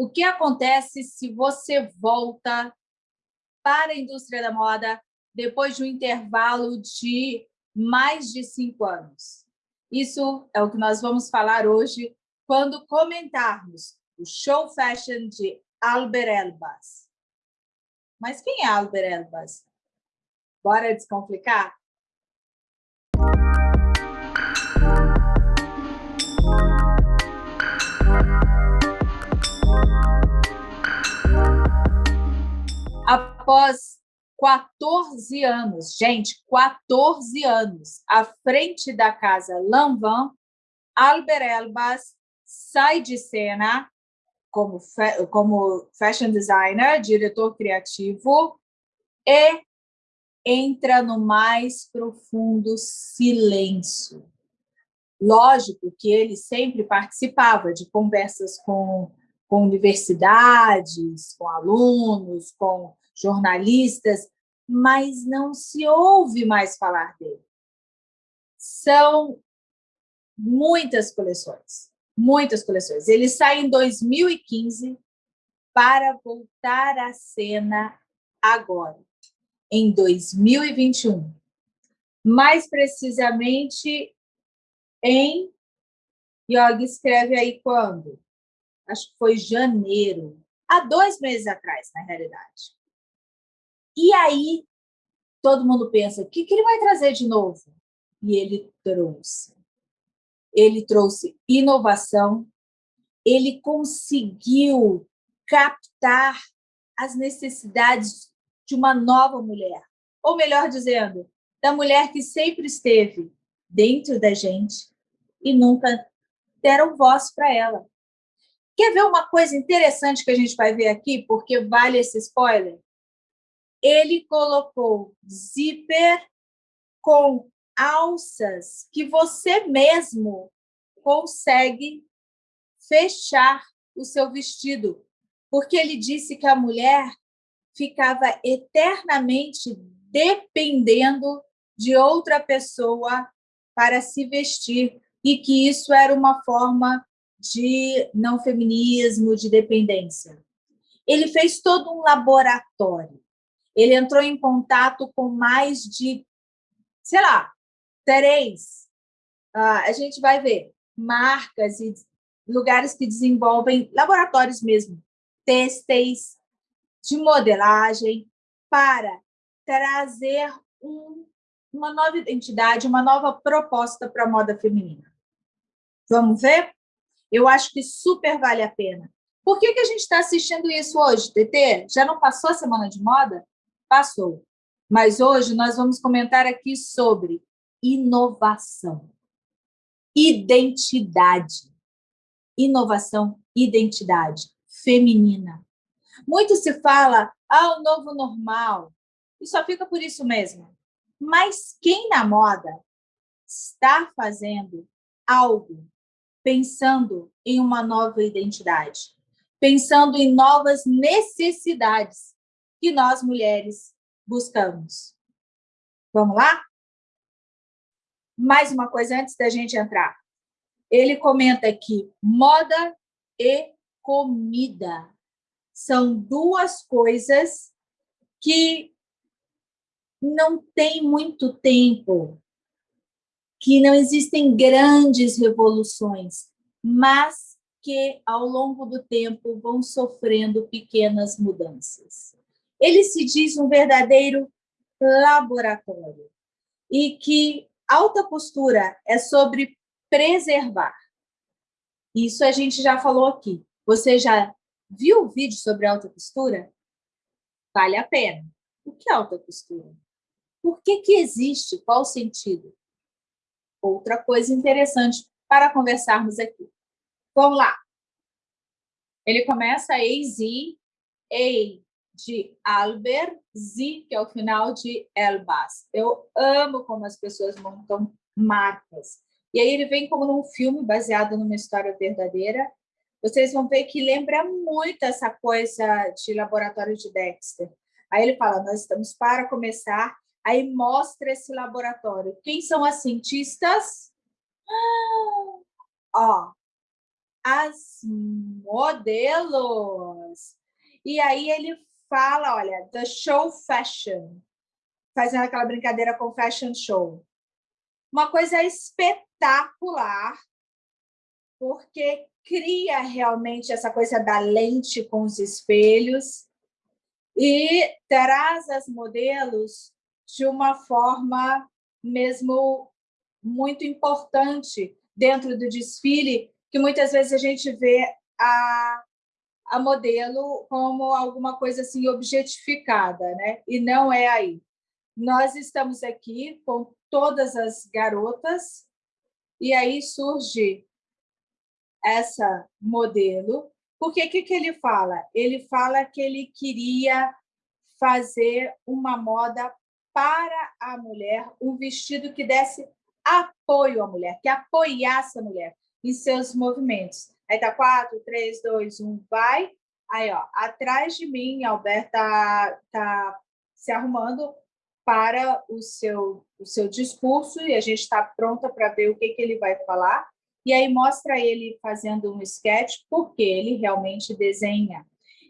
o que acontece se você volta para a indústria da moda depois de um intervalo de mais de cinco anos. Isso é o que nós vamos falar hoje quando comentarmos o show fashion de Albert Elbas. Mas quem é Albert Elbas? Bora descomplicar? Após 14 anos, gente, 14 anos, à frente da casa Lanvin, Albert Elbas sai de cena como, como fashion designer, diretor criativo, e entra no mais profundo silêncio. Lógico que ele sempre participava de conversas com, com universidades, com alunos, com jornalistas, mas não se ouve mais falar dele. São muitas coleções, muitas coleções. Ele sai em 2015 para voltar à cena agora, em 2021. Mais precisamente em... Yogi escreve aí quando? Acho que foi janeiro, há dois meses atrás, na realidade. E aí, todo mundo pensa, o que, que ele vai trazer de novo? E ele trouxe. Ele trouxe inovação, ele conseguiu captar as necessidades de uma nova mulher. Ou melhor dizendo, da mulher que sempre esteve dentro da gente e nunca deram voz para ela. Quer ver uma coisa interessante que a gente vai ver aqui, porque vale esse spoiler? Ele colocou zíper com alças que você mesmo consegue fechar o seu vestido, porque ele disse que a mulher ficava eternamente dependendo de outra pessoa para se vestir e que isso era uma forma de não feminismo, de dependência. Ele fez todo um laboratório ele entrou em contato com mais de, sei lá, três, uh, a gente vai ver, marcas e lugares que desenvolvem laboratórios mesmo, têxteis, de modelagem, para trazer um, uma nova identidade, uma nova proposta para a moda feminina. Vamos ver? Eu acho que super vale a pena. Por que, que a gente está assistindo isso hoje, TT? Já não passou a Semana de Moda? Passou. Mas hoje nós vamos comentar aqui sobre inovação, identidade. Inovação, identidade feminina. Muito se fala, ah, o novo normal, e só fica por isso mesmo. Mas quem na moda está fazendo algo pensando em uma nova identidade, pensando em novas necessidades que nós, mulheres, buscamos. Vamos lá? Mais uma coisa antes da gente entrar. Ele comenta aqui, moda e comida. São duas coisas que não tem muito tempo, que não existem grandes revoluções, mas que, ao longo do tempo, vão sofrendo pequenas mudanças. Ele se diz um verdadeiro laboratório e que alta postura é sobre preservar. Isso a gente já falou aqui. Você já viu o vídeo sobre alta postura? Vale a pena. O que é alta postura? Por que, que existe? Qual o sentido? Outra coisa interessante para conversarmos aqui. Vamos lá. Ele começa Z, A, de Albert, Z, que é o final de Elbas. Eu amo como as pessoas montam marcas. E aí ele vem como num filme baseado numa história verdadeira. Vocês vão ver que lembra muito essa coisa de laboratório de Dexter. Aí ele fala, nós estamos para começar, aí mostra esse laboratório. Quem são as cientistas? Ah, ó, as modelos. E aí ele fala, olha, the show fashion, fazendo aquela brincadeira com fashion show. Uma coisa espetacular, porque cria realmente essa coisa da lente com os espelhos e traz as modelos de uma forma mesmo muito importante dentro do desfile, que muitas vezes a gente vê a, a modelo como alguma coisa assim objetificada, né? e não é aí. Nós estamos aqui com todas as garotas, e aí surge essa modelo, porque o que, que ele fala? Ele fala que ele queria fazer uma moda para a mulher, um vestido que desse apoio à mulher, que apoiasse a mulher em seus movimentos. Aí tá 4, 3, 2, 1, vai. Aí, ó, atrás de mim, Alberto tá, tá se arrumando para o seu, o seu discurso e a gente está pronta para ver o que, que ele vai falar. E aí mostra ele fazendo um sketch, porque ele realmente desenha.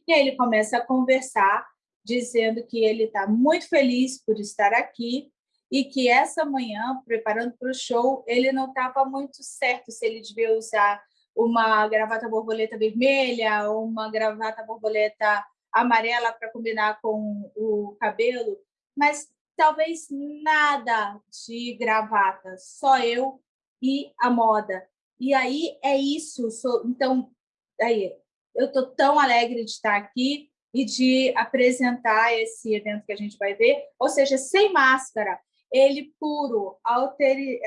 E aí ele começa a conversar, dizendo que ele está muito feliz por estar aqui e que essa manhã, preparando para o show, ele não estava muito certo se ele devia usar uma gravata borboleta vermelha uma gravata borboleta amarela para combinar com o cabelo, mas talvez nada de gravata, só eu e a moda. E aí é isso. Então, aí, eu estou tão alegre de estar aqui e de apresentar esse evento que a gente vai ver, ou seja, sem máscara, ele puro, alteri,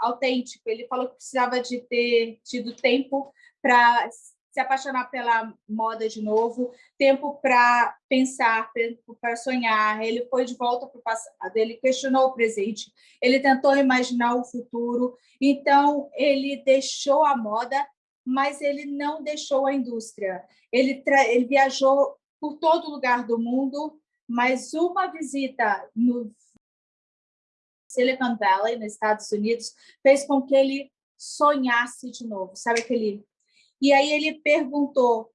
autêntico. Ele falou que precisava de ter tido tempo para se apaixonar pela moda de novo, tempo para pensar, tempo para sonhar. Ele foi de volta para o passado, ele questionou o presente, ele tentou imaginar o futuro. Então, ele deixou a moda, mas ele não deixou a indústria. Ele, ele viajou por todo lugar do mundo, mas uma visita no Silicon Valley, nos Estados Unidos, fez com que ele sonhasse de novo. Sabe aquele e aí ele perguntou,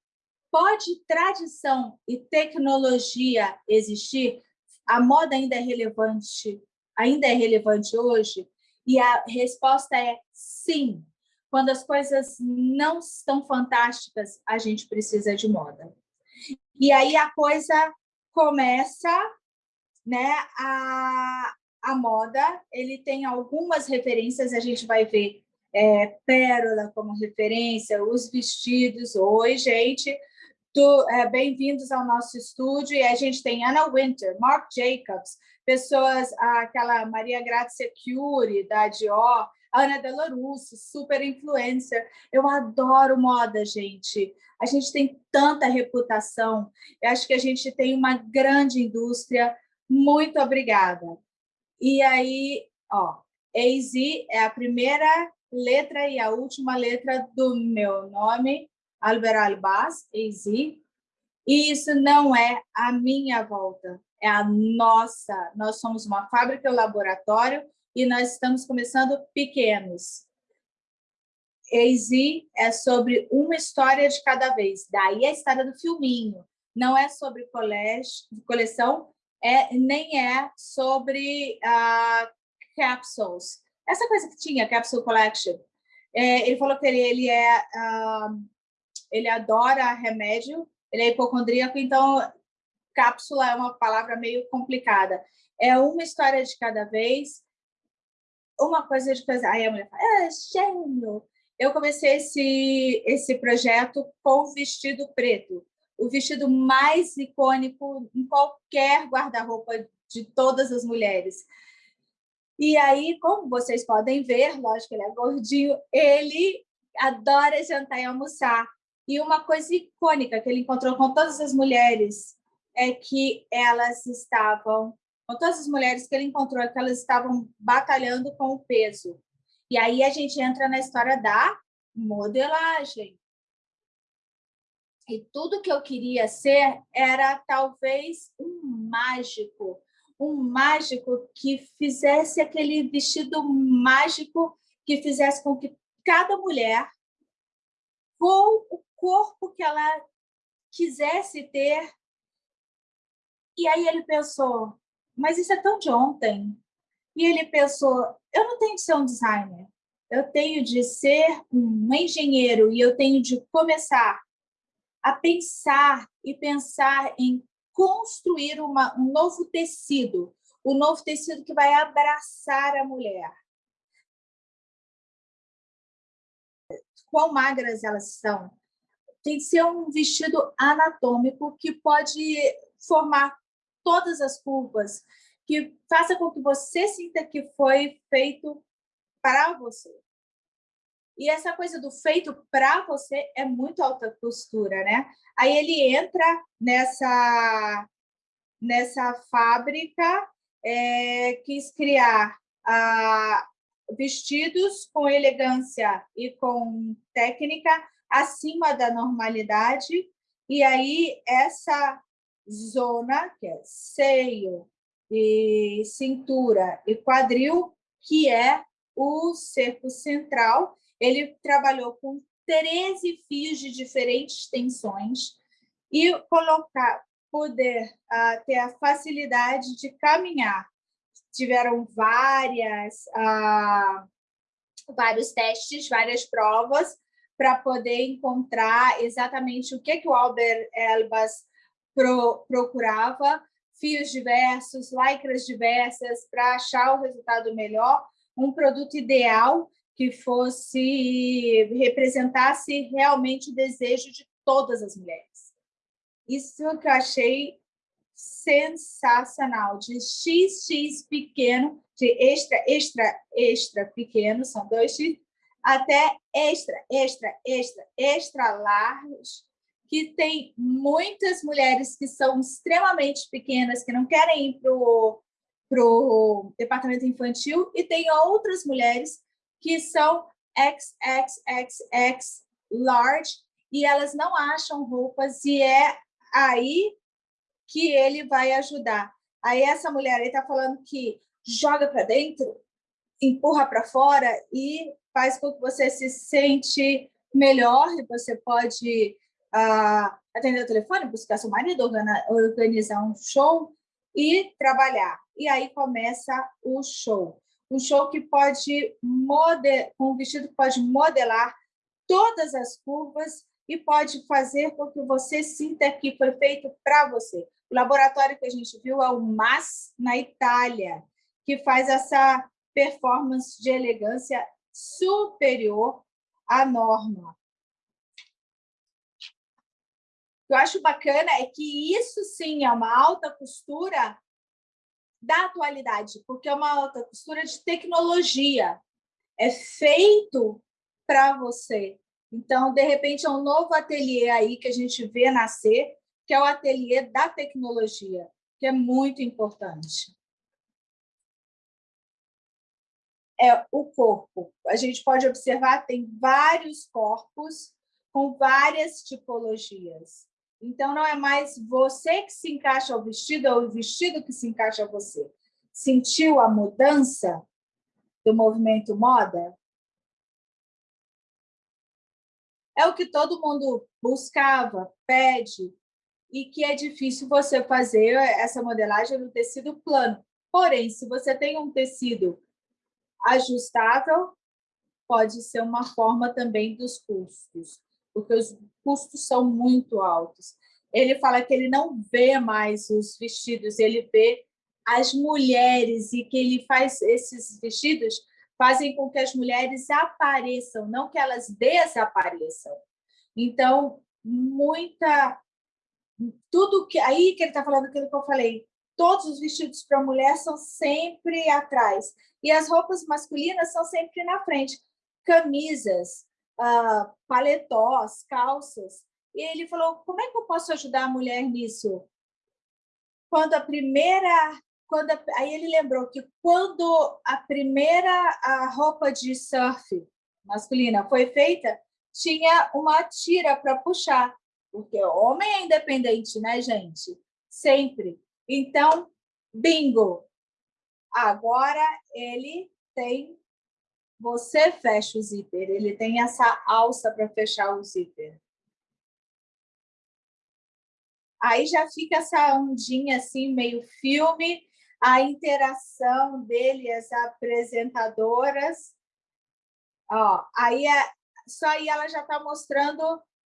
pode tradição e tecnologia existir? A moda ainda é relevante, ainda é relevante hoje? E a resposta é sim. Quando as coisas não estão fantásticas, a gente precisa de moda. E aí a coisa começa, né, a, a moda, ele tem algumas referências, a gente vai ver é, Pérola como referência, os vestidos. Oi, gente, é, bem-vindos ao nosso estúdio. E a gente tem Anna Winter, Mark Jacobs, pessoas, aquela Maria Grazia Curie, da Dior, Ana Delarusso, super influencer. Eu adoro moda, gente. A gente tem tanta reputação. Eu acho que a gente tem uma grande indústria. Muito obrigada. E aí, ó, AZ é a primeira letra e a última letra do meu nome, Albert Albaz, AZ. E isso não é a minha volta, é a nossa. Nós somos uma fábrica, um laboratório, e nós estamos começando pequenos. AZ é sobre uma história de cada vez. Daí a história do filminho. Não é sobre colégio, coleção, é, nem é sobre uh, capsules essa coisa que tinha, Capsule Collection. É, ele falou que ele, ele é uh, ele adora remédio, ele é hipocondríaco, então cápsula é uma palavra meio complicada. É uma história de cada vez, uma coisa de coisa. Aí a mulher fala, é gênio! Eu comecei esse, esse projeto com vestido preto, o vestido mais icônico em qualquer guarda-roupa de todas as mulheres. E aí, como vocês podem ver, lógico que ele é gordinho, ele adora jantar e almoçar. E uma coisa icônica que ele encontrou com todas as mulheres é que elas estavam, com todas as mulheres que ele encontrou, é que elas estavam batalhando com o peso. E aí a gente entra na história da modelagem. E tudo que eu queria ser era talvez um mágico, um mágico que fizesse aquele vestido mágico que fizesse com que cada mulher pegou o corpo que ela quisesse ter. E aí ele pensou, mas isso é tão de ontem. E ele pensou, eu não tenho de ser um designer, eu tenho de ser um engenheiro e eu tenho de começar a pensar e pensar em construir uma, um novo tecido, o um novo tecido que vai abraçar a mulher. Quão magras elas são, tem que ser um vestido anatômico que pode formar todas as curvas, que faça com que você sinta que foi feito para você. E essa coisa do feito para você é muito alta costura, né? Aí ele entra nessa, nessa fábrica, é, quis criar ah, vestidos com elegância e com técnica acima da normalidade, e aí essa zona, que é seio, e cintura e quadril, que é o cerco central. Ele trabalhou com 13 fios de diferentes tensões e colocar, poder uh, ter a facilidade de caminhar. Tiveram várias, uh, vários testes, várias provas, para poder encontrar exatamente o que, que o Albert Elbas pro, procurava, fios diversos, lycras diversas, para achar o resultado melhor, um produto ideal que fosse representasse realmente o desejo de todas as mulheres. Isso que eu achei sensacional, de XX pequeno, de extra, extra, extra pequeno, são dois X, até extra, extra, extra, extra large, que tem muitas mulheres que são extremamente pequenas, que não querem ir para o departamento infantil, e tem outras mulheres que são XXXX large, e elas não acham roupas, e é aí que ele vai ajudar. Aí essa mulher está falando que joga para dentro, empurra para fora e faz com que você se sente melhor e você pode uh, atender o telefone, buscar seu marido, organizar um show e trabalhar. E aí começa o show. Um show que pode modelar, um vestido que pode modelar todas as curvas e pode fazer com que você sinta que foi feito para você. O laboratório que a gente viu é o MAS, na Itália, que faz essa performance de elegância superior à norma. O que eu acho bacana é que isso sim é uma alta costura da atualidade, porque é uma costura de tecnologia. É feito para você. Então, de repente, é um novo ateliê aí que a gente vê nascer, que é o ateliê da tecnologia, que é muito importante. é o corpo. A gente pode observar, tem vários corpos com várias tipologias. Então, não é mais você que se encaixa ao vestido ou o vestido que se encaixa a você. Sentiu a mudança do movimento moda? É o que todo mundo buscava, pede, e que é difícil você fazer essa modelagem no tecido plano. Porém, se você tem um tecido ajustável pode ser uma forma também dos custos, porque os custos são muito altos. Ele fala que ele não vê mais os vestidos, ele vê as mulheres e que ele faz esses vestidos fazem com que as mulheres apareçam, não que elas desapareçam. Então, muita tudo que aí que ele está falando aquilo que eu falei, todos os vestidos para mulher são sempre atrás. E as roupas masculinas são sempre na frente. Camisas, uh, paletós, calças. E ele falou, como é que eu posso ajudar a mulher nisso? Quando a primeira... Quando a, aí ele lembrou que quando a primeira a roupa de surf masculina foi feita, tinha uma tira para puxar, porque homem é independente, né, gente? Sempre. Então, bingo! Agora ele tem você fecha o zíper. Ele tem essa alça para fechar o zíper. Aí já fica essa ondinha assim, meio filme, a interação dele, as apresentadoras. Ó, aí é, só aí ela já está mostrando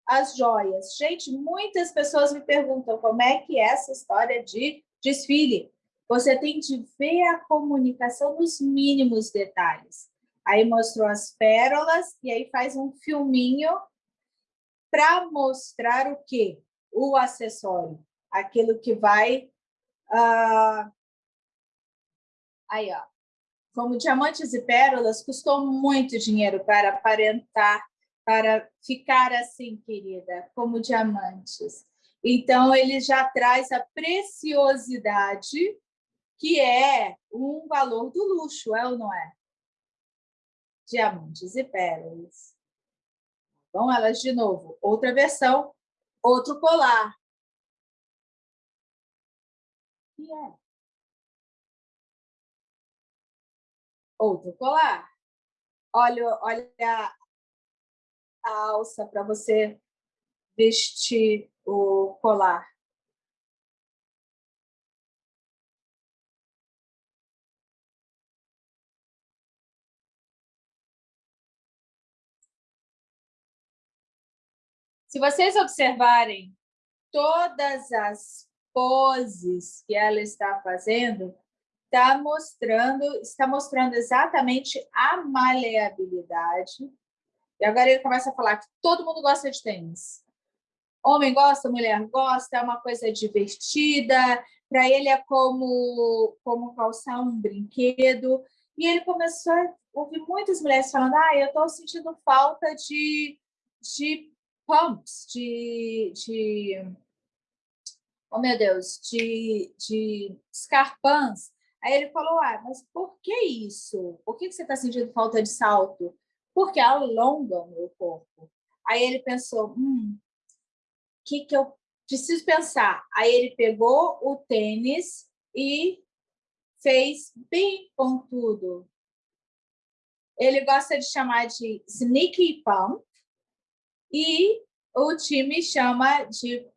as joias. Gente, muitas pessoas me perguntam como é que é essa história de desfile. Você tem de ver a comunicação nos mínimos detalhes. Aí mostrou as pérolas e aí faz um filminho para mostrar o quê? O acessório, aquilo que vai... Uh... Aí, ó. Como diamantes e pérolas, custou muito dinheiro para aparentar, para ficar assim, querida, como diamantes. Então, ele já traz a preciosidade, que é um valor do luxo, é ou não é? Diamantes e pérolas. Vão elas de novo. Outra versão, outro colar. E é. Outro colar. Olha, olha a alça para você vestir o colar. Se vocês observarem todas as poses que ela está fazendo, está mostrando, está mostrando exatamente a maleabilidade. E agora ele começa a falar que todo mundo gosta de tênis. Homem gosta, mulher gosta, é uma coisa divertida. Para ele é como, como calçar um brinquedo. E ele começou a ouvir muitas mulheres falando ah, eu estou sentindo falta de, de pumps, de, de oh meu Deus, de, de escarpãs. Aí ele falou, ah, mas por que isso? Por que você está sentindo falta de salto? Porque alongam o meu corpo. Aí ele pensou, hum, o que, que eu preciso pensar? Aí ele pegou o tênis e fez bem pontudo. Ele gosta de chamar de sneaky pump, e o time chama de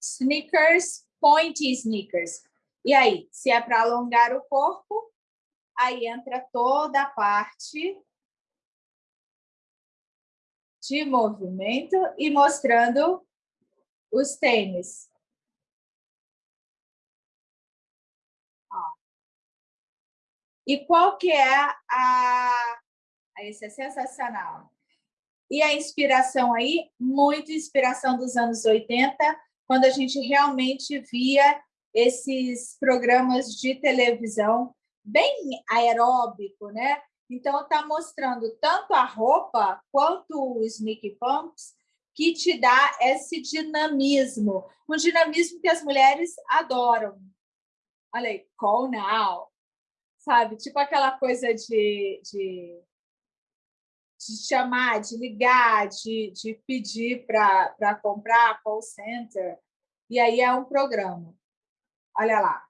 sneakers, pointy sneakers. E aí, se é para alongar o corpo, aí entra toda a parte de movimento e mostrando os tênis. Ó. E qual que é a... Esse é sensacional. E a inspiração aí, muito inspiração dos anos 80, quando a gente realmente via esses programas de televisão bem aeróbico, né? Então, está mostrando tanto a roupa quanto os sneaky pumps que te dá esse dinamismo, um dinamismo que as mulheres adoram. Olha aí, call now, sabe? Tipo aquela coisa de, de de chamar, de ligar, de, de pedir para comprar call center. E aí é um programa. Olha lá.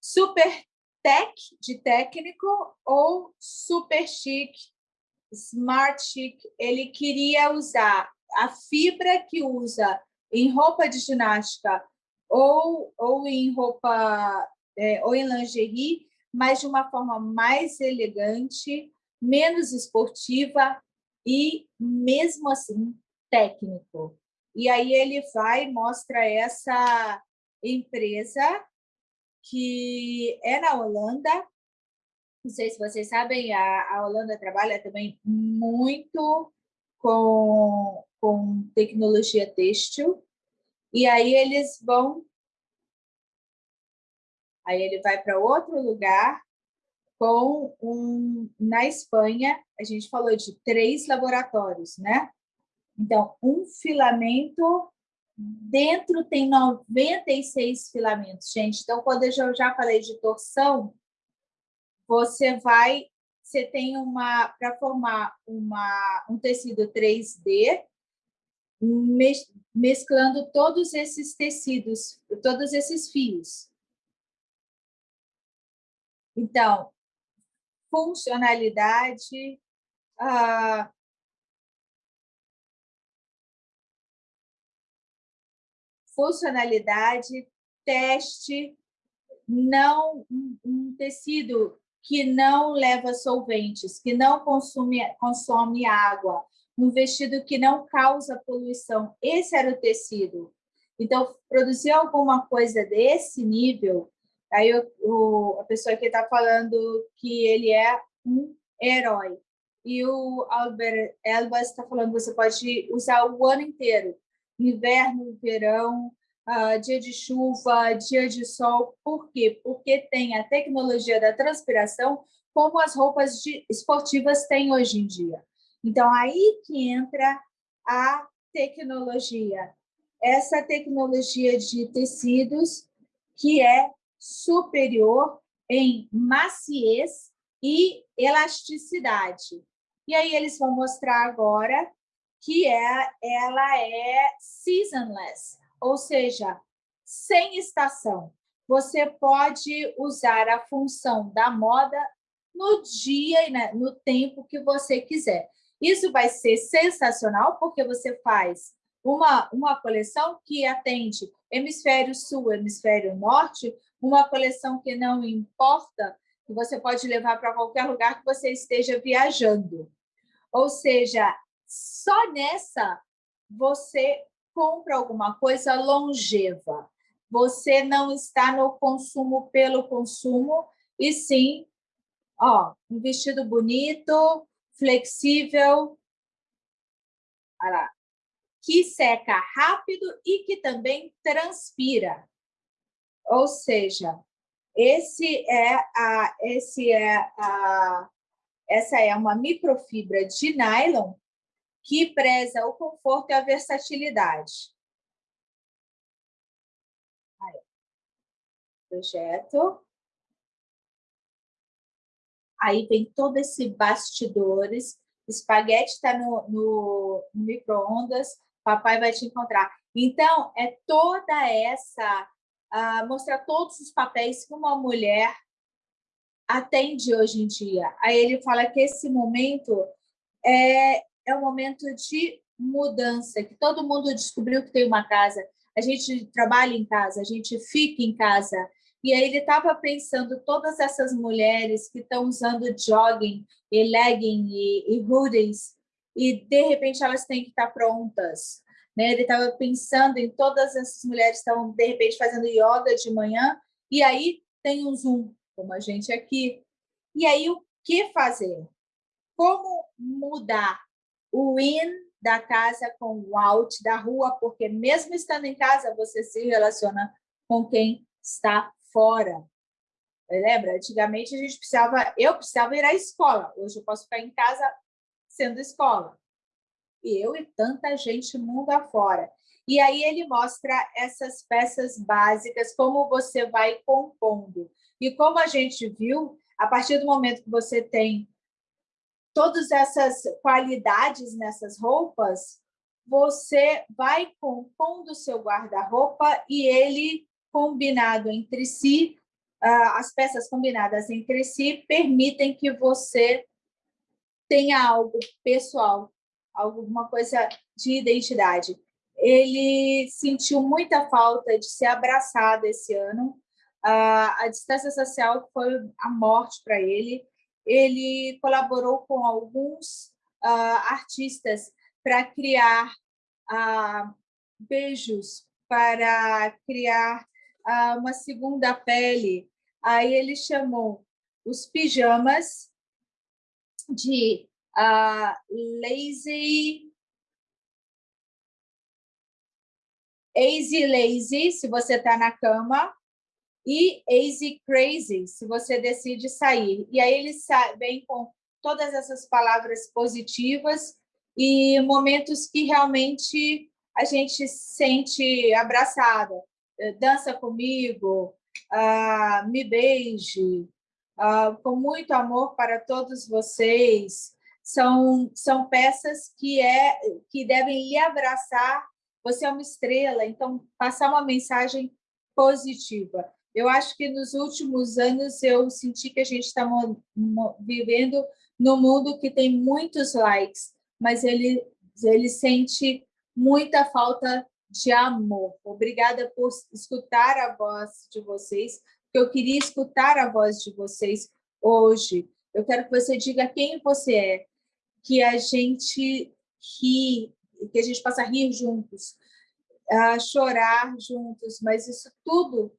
Super tech, de técnico, ou super chique, smart chic. Ele queria usar a fibra que usa em roupa de ginástica ou, ou em roupa é, ou em lingerie, mas de uma forma mais elegante, menos esportiva e, mesmo assim, técnico. E aí ele vai e mostra essa empresa que é na Holanda. Não sei se vocês sabem, a, a Holanda trabalha também muito com, com tecnologia têxtil, e aí eles vão... Aí ele vai para outro lugar, com um... Na Espanha, a gente falou de três laboratórios, né? Então, um filamento, dentro tem 96 filamentos, gente. Então, quando eu já falei de torção, você vai você tem uma, para formar uma, um tecido 3D, mesclando todos esses tecidos, todos esses fios. Então, funcionalidade, ah, funcionalidade, teste, não um tecido que não leva solventes, que não consome, consome água, um vestido que não causa poluição. Esse era o tecido. Então, produzir alguma coisa desse nível, aí o, a pessoa que está falando que ele é um herói. E o Albert Elbas está falando que você pode usar o ano inteiro, inverno, verão, uh, dia de chuva, dia de sol. Por quê? Porque tem a tecnologia da transpiração, como as roupas de, esportivas têm hoje em dia. Então, aí que entra a tecnologia. Essa tecnologia de tecidos que é superior em maciez e elasticidade. E aí eles vão mostrar agora que é, ela é seasonless, ou seja, sem estação. Você pode usar a função da moda no dia e no tempo que você quiser. Isso vai ser sensacional, porque você faz uma, uma coleção que atende hemisfério sul, hemisfério norte, uma coleção que não importa, que você pode levar para qualquer lugar que você esteja viajando. Ou seja, só nessa você compra alguma coisa longeva. Você não está no consumo pelo consumo, e sim, ó, um vestido bonito, flexível, lá, que seca rápido e que também transpira. Ou seja, esse é a, esse é a, essa é uma microfibra de nylon que preza o conforto e a versatilidade. Aí. Projeto. Aí vem todo esse bastidores. Espaguete está no, no, no micro-ondas, papai vai te encontrar. Então, é toda essa... Uh, mostrar todos os papéis que uma mulher atende hoje em dia. Aí ele fala que esse momento é, é um momento de mudança, que todo mundo descobriu que tem uma casa, a gente trabalha em casa, a gente fica em casa. E aí ele estava pensando todas essas mulheres que estão usando jogging e legging e, e hoodies, e de repente elas têm que estar prontas. Né? Ele estava pensando em todas essas mulheres que estão, de repente, fazendo yoga de manhã, e aí tem um Zoom, como a gente aqui. E aí, o que fazer? Como mudar o in da casa com o out da rua, porque mesmo estando em casa, você se relaciona com quem está fora. Lembra? Antigamente a gente precisava, eu precisava ir à escola. Hoje eu posso ficar em casa sendo escola. E eu e tanta gente mundo afora. E aí ele mostra essas peças básicas, como você vai compondo. E como a gente viu, a partir do momento que você tem todas essas qualidades nessas roupas, você vai compondo o seu guarda-roupa e ele, combinado entre si, ah, as peças combinadas entre si, permitem que você tenha algo pessoal, alguma coisa de identidade. Ele sentiu muita falta de ser abraçado esse ano. Ah, a distância social foi a morte para ele ele colaborou com alguns uh, artistas para criar beijos, para criar uh, uma segunda pele. Aí ele chamou os pijamas de lazy Easy Lazy, se você está na cama, e Easy Crazy, se você decide sair. E aí ele vem com todas essas palavras positivas e momentos que realmente a gente sente abraçada. Eh, dança comigo, uh, me beije, uh, com muito amor para todos vocês. São, são peças que, é, que devem lhe abraçar. Você é uma estrela, então passar uma mensagem positiva. Eu acho que nos últimos anos eu senti que a gente está vivendo num mundo que tem muitos likes, mas ele, ele sente muita falta de amor. Obrigada por escutar a voz de vocês, eu queria escutar a voz de vocês hoje. Eu quero que você diga quem você é, que a gente ri, que a gente possa rir juntos, uh, chorar juntos, mas isso tudo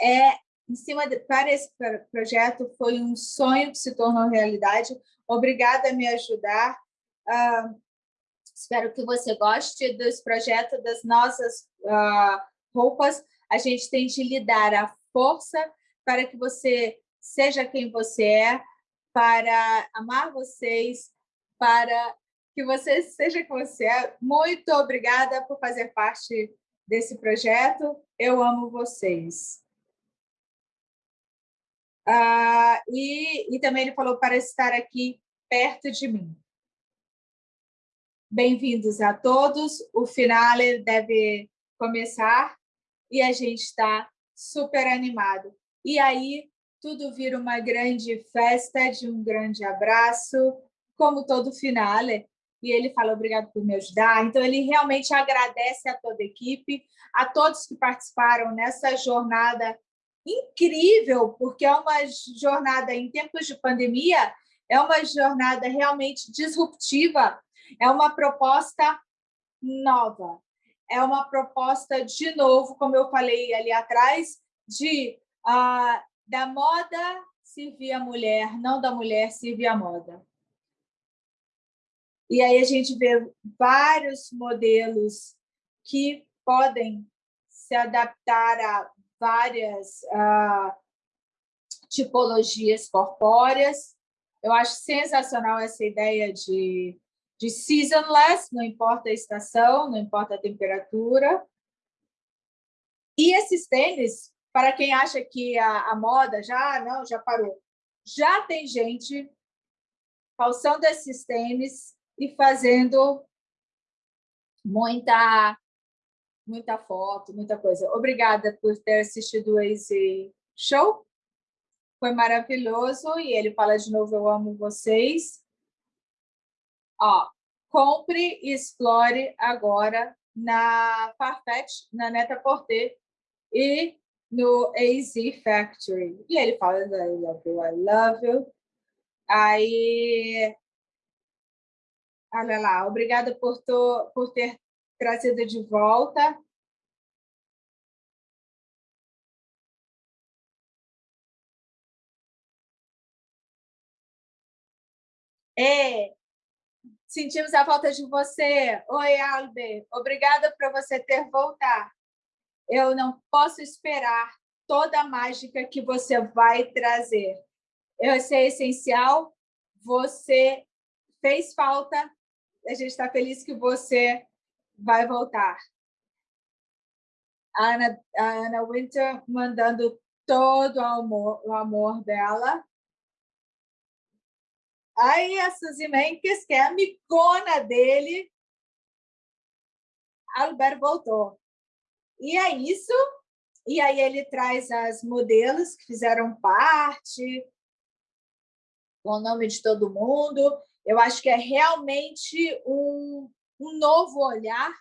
é em cima de, para esse projeto foi um sonho que se tornou realidade. Obrigada a me ajudar. Uh, espero que você goste dos projetos das nossas uh, roupas. A gente tem de lhe dar a força para que você seja quem você é, para amar vocês, para que você seja quem você é. Muito obrigada por fazer parte desse projeto. Eu amo vocês. Ah, e, e também ele falou para estar aqui perto de mim. Bem-vindos a todos. O finale deve começar e a gente está super animado. E aí tudo vira uma grande festa de um grande abraço, como todo finale. E ele fala obrigado por me ajudar. Então, ele realmente agradece a toda a equipe, a todos que participaram nessa jornada incrível, porque é uma jornada em tempos de pandemia, é uma jornada realmente disruptiva, é uma proposta nova, é uma proposta, de novo, como eu falei ali atrás, de uh, da moda servir a mulher, não da mulher servir a moda. E aí a gente vê vários modelos que podem se adaptar a várias tipologias corpóreas. Eu acho sensacional essa ideia de de seasonless, não importa a estação, não importa a temperatura. E esses tênis, para quem acha que a, a moda já não, já parou, já tem gente calçando esses tênis e fazendo muita muita foto, muita coisa. Obrigada por ter assistido esse show. Foi maravilhoso e ele fala de novo eu amo vocês. Ó, compre e explore agora na Farfetch, na Neta Porter e no AZ Factory. E ele fala, I love you, I love you. Aí, olha lá, obrigada por, to, por ter trazido de volta. É, Sentimos a falta de você. Oi, Albe. Obrigada por você ter voltado. Eu não posso esperar toda a mágica que você vai trazer. Você é essencial, você fez falta, a gente está feliz que você vai voltar. Ana, Ana Winter mandando todo o amor, o amor dela. Aí a Suzy Menkes, que é a amigona dele, Albert voltou. E é isso. E aí ele traz as modelos que fizeram parte, com o nome de todo mundo. Eu acho que é realmente um, um novo olhar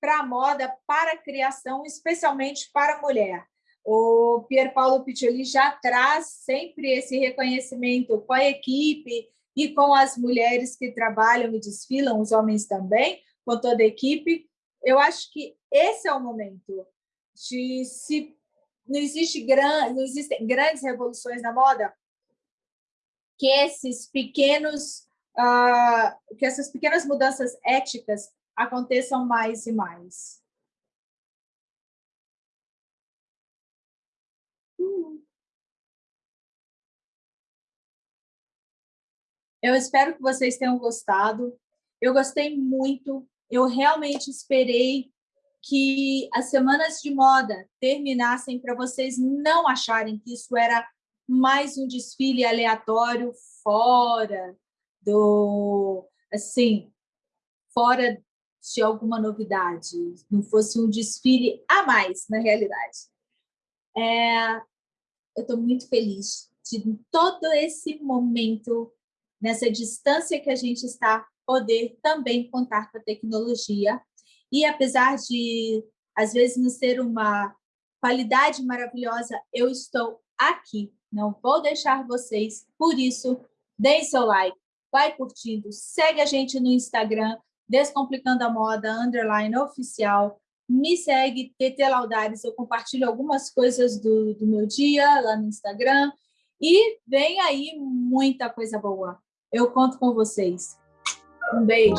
para a moda, para a criação, especialmente para a mulher. O Pier Paulo Piccioli já traz sempre esse reconhecimento com a equipe, e com as mulheres que trabalham e desfilam, os homens também, com toda a equipe. Eu acho que esse é o momento de se não existe gran, não existem grandes revoluções na moda que esses pequenos uh, que essas pequenas mudanças éticas aconteçam mais e mais. Eu espero que vocês tenham gostado. Eu gostei muito. Eu realmente esperei que as semanas de moda terminassem para vocês não acharem que isso era mais um desfile aleatório fora do, assim, fora de alguma novidade, não fosse um desfile a mais, na realidade. É, eu estou muito feliz de todo esse momento, nessa distância que a gente está, poder também contar com a tecnologia. E apesar de, às vezes, não ser uma qualidade maravilhosa, eu estou aqui. Não vou deixar vocês. Por isso, deem seu like, vai curtindo, segue a gente no Instagram, Descomplicando a Moda, underline oficial. Me segue, TT Laudares, eu compartilho algumas coisas do, do meu dia lá no Instagram. E vem aí muita coisa boa. Eu conto com vocês. Um beijo.